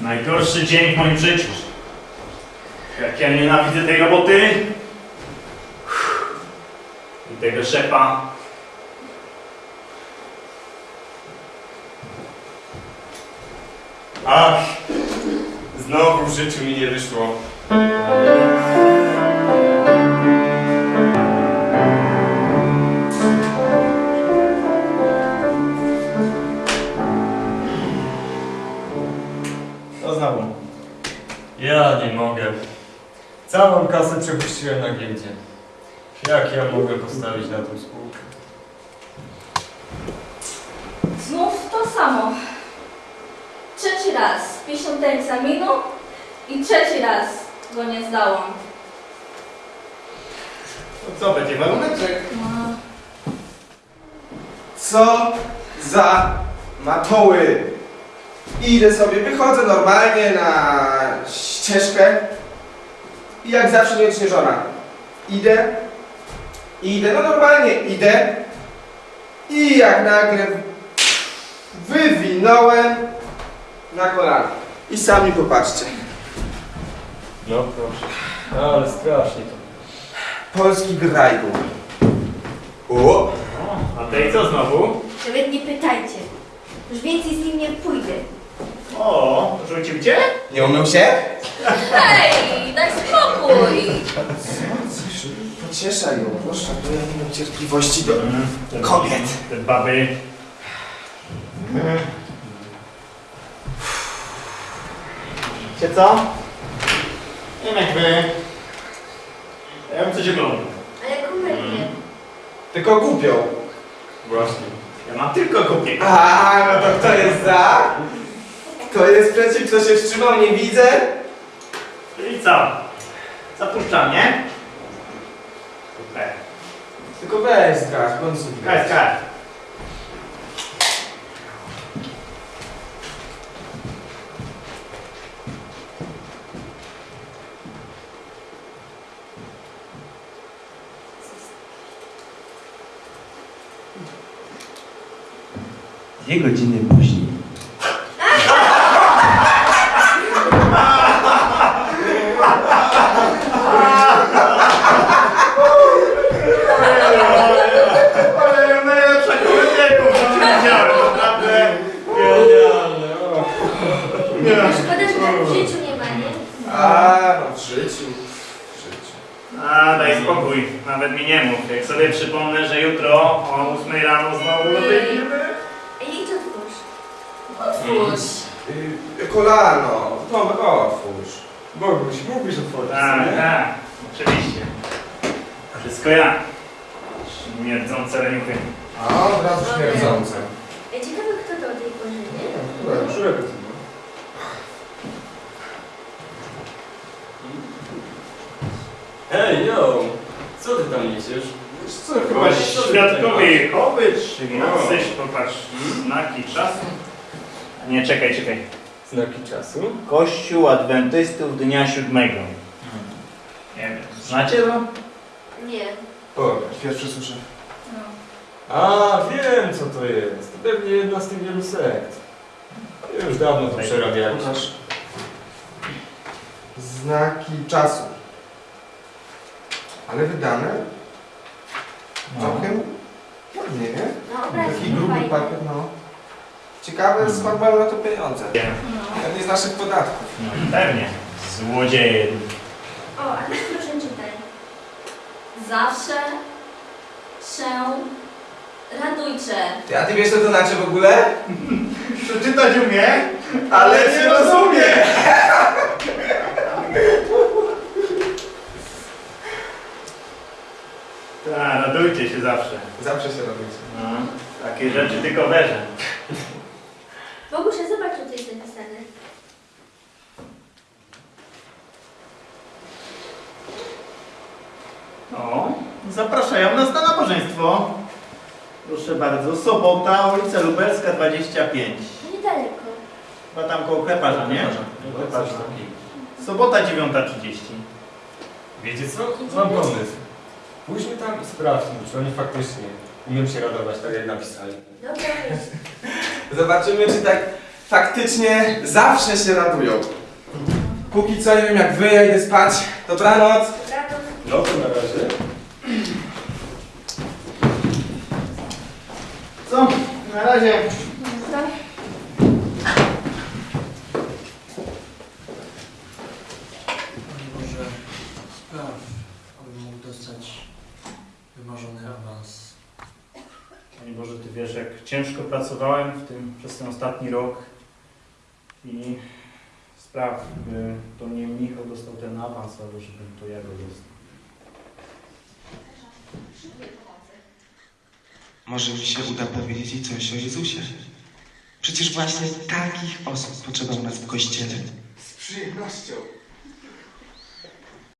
Najgorszy dzień w moim życiu. Jak ja nienawidzę tej roboty. I tego szefa. Ach, znowu w życiu mi nie wyszło. Ja nie mogę. Całą kasę przepuściłem na giełdzie. Jak ja mogę postawić na tą spółkę? Znów to samo. Trzeci raz piszę do egzaminu i trzeci raz go nie zdałam. To co, będzie waluneczek? No, Co za matoły! Idę sobie, wychodzę normalnie na ścieżkę i jak zawsze nieodśnieżona. Idę, idę, no normalnie idę i jak nagle wywinąłem na kolana. I sami popatrzcie. No proszę. Ale strasznie to. Polski grajgu. O! O, a tej co znowu? Nawet nie pytajcie. Już więcej z nim nie pójdę. O, rzucił cię? Nie umył się? Hej, daj spokój! Pocieszaj ją, proszę, bo ja nie mam cierpliwości do... Te- Kobiet. Te baby. Wiecie co? Nie wiem jak wy. Ja bym coś oglądał. Ale komedię. Tylko głupią. Właśnie. Ja mam tylko kupię. A, no to kto jest za? Kto jest przeciw, kto się wstrzymał, nie widzę. I co? Zapuszczam, nie? Super. Tylko weź zgasz, w końcu. Kaj, kaj. Dwie godziny później. Szkoda, że tak w życiu nie ma, nie? A, no w życiu. W życiu. A, daj spokój, nawet mi nie mów. Jak sobie przypomnę, że jutro o 8 rano znowu wyjdziemy. Ej, idź otwórz. Otwórz. Yy, kolano. Tomek, otwórz. Boguś, mógłbyś otworzyć Tak, sobie? tak, oczywiście. Wszystko ja. Śmierdzące reniuchy. A, od razu śmierdzące. Ej, ciekawe kto to o tej porze, nie? Które? Którego ty ma? Hej, yo! Co ty tam niesiesz? Wiesz co, Chyba świadkowie Jehowy, czy No. jacyś, popatrz, znaki czasu. Nie, czekaj, czekaj. Znaki czasu? Kościół Adwentystów Dnia Siódmego. Nie wiem, znacie to? Nie. O, pierwszy słyszę. No. A, wiem co to jest. To pewnie jedna z tych wielu sekt. Już dawno to przerabiałem. Znaki czasu. Ale wydane? Całkiem? Ładnie, nie? No, Taki gruby papier, no. Ciekawe, skąd mają na to pieniądze. No. Pewnie z naszych podatków. No pewnie. Złodzieje. O, a teraz proszę czytaj. Zawsze się radujcie. Ty, a ty wiesz co to znaczy w ogóle? Przeczytać umie? Ale nie rozumie! Tak, radujcie się zawsze. Zawsze się robicie. No, takie rzeczy tylko werze. O, zapraszają nas na nabożeństwo. Proszę bardzo, sobota, ulica Lubelska 25. No niedaleko. Chyba tam koło kleparza, nie? Kleparza. takiego. Sobota 9.30. Wiecie co? Mam pomysł. Pójdźmy tam i sprawdźmy, czy oni faktycznie umiem się radować tak jak napisali. Dobra. Zobaczymy, czy tak faktycznie zawsze się radują. Póki co nie wiem jak wy, ja idę spać. Dobranoc. No to na razie. Co? Na razie. Panie Boże, spraw, abym mógł dostać wymarzony awans. Panie Boże, Ty wiesz, jak ciężko pracowałem w tym, przez ten ostatni rok i spraw, by to nie Michał dostał ten awans, ale żebym to ja go dostał. Może mi się uda powiedzieć coś o Jezusie. Przecież właśnie takich osób potrzeba u nas w kościele. Z przyjemnością.